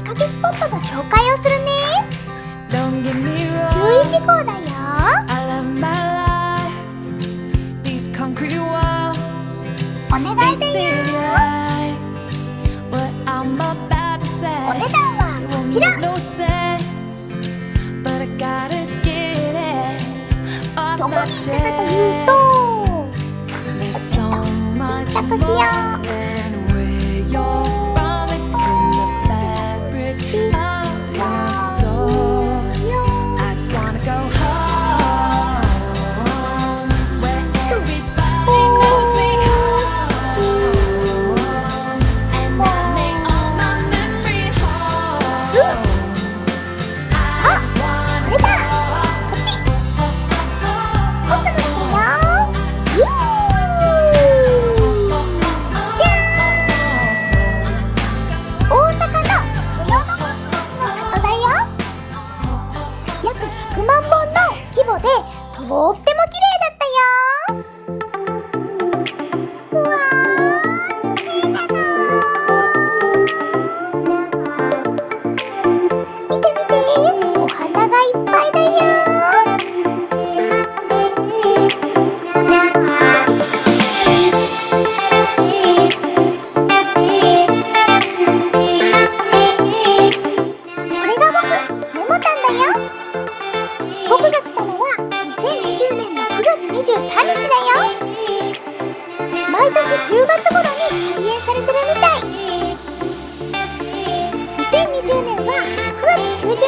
出かけスポットの紹介をするね。注意事項だよ。お願いだよ。お値段はこちら。どこに行ったかというと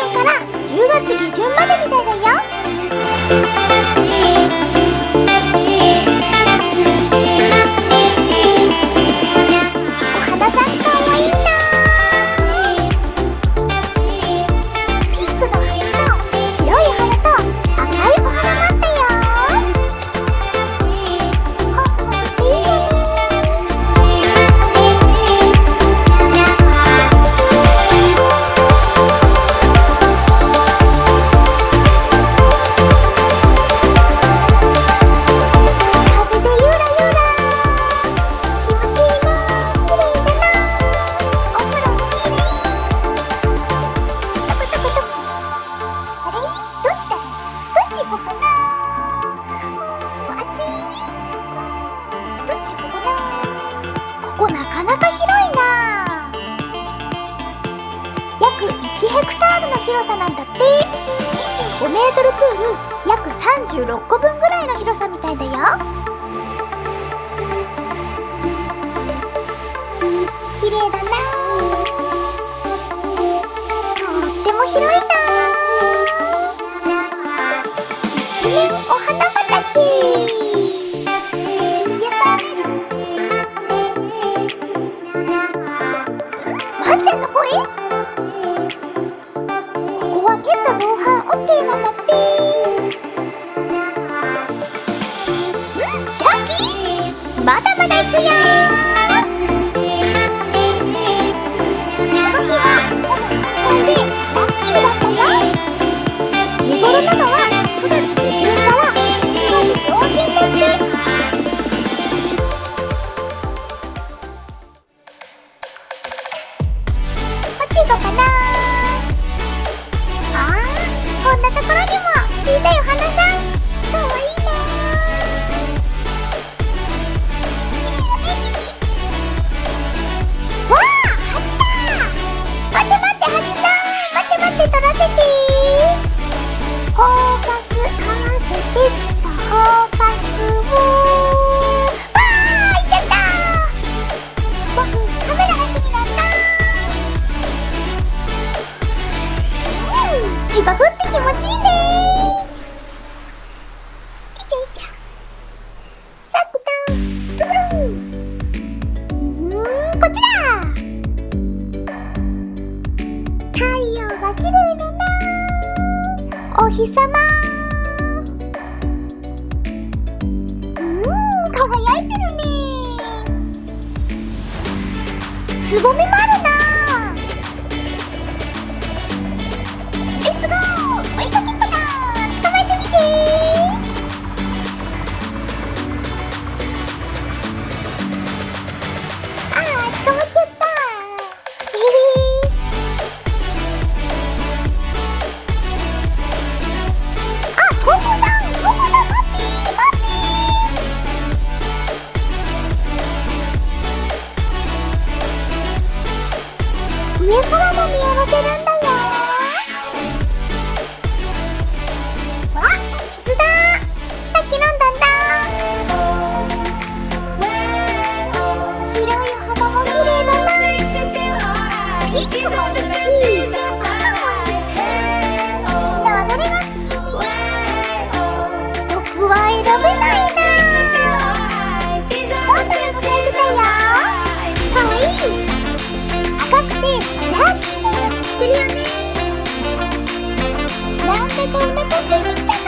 から10月下旬までみたいだよ。約1ヘクタールの広さなんだって。25メートルプール約36個分ぐらいの広さみたいだよ。綺麗だな。とっても広いな。一面お花畑。まだま日様。うん輝いてるね。つぼみ丸上からも見下ろせるんだよ。Take on the